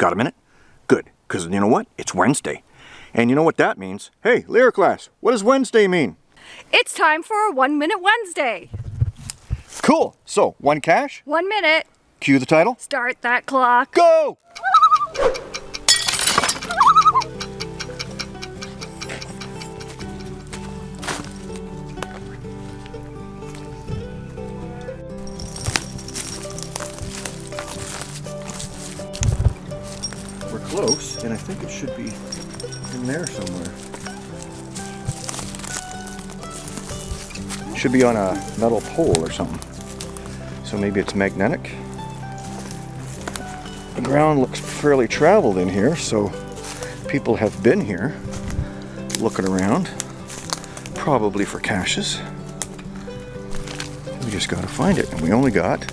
Got a minute? Good, because you know what? It's Wednesday. And you know what that means? Hey, Lyric class, what does Wednesday mean? It's time for a One Minute Wednesday. Cool. So, one cache. One minute. cue the title, Start that clock. go! Close, and I think it should be in there somewhere. Should be on a metal pole or something. So maybe it's magnetic. The ground looks fairly traveled in here, so people have been here looking around, probably for caches. We just gotta find it, and we only got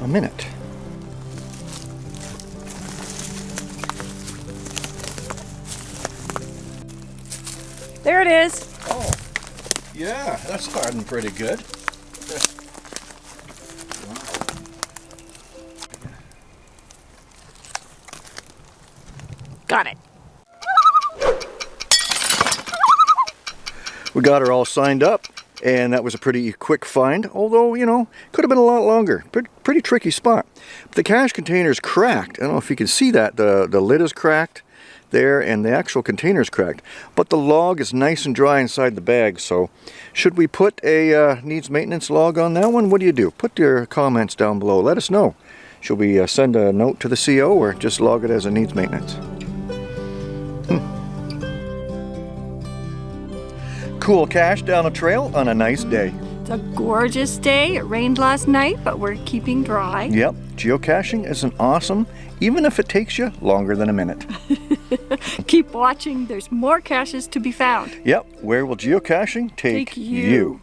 a minute. There it is. Oh, yeah, that's starting pretty good. Got it. We got her all signed up, and that was a pretty quick find, although, you know, could have been a lot longer. Pretty, pretty tricky spot. But the cache container is cracked. I don't know if you can see that. The, the lid is cracked there, and the actual container is cracked. But the log is nice and dry inside the bag, so should we put a uh, needs maintenance log on that one? What do you do? Put your comments down below. Let us know. Should we uh, send a note to the CO or just log it as a needs maintenance? Cool cache down a trail on a nice day. It's a gorgeous day. It rained last night, but we're keeping dry. Yep, geocaching is an awesome, even if it takes you longer than a minute. Keep watching. There's more caches to be found. Yep, where will geocaching take, Take you.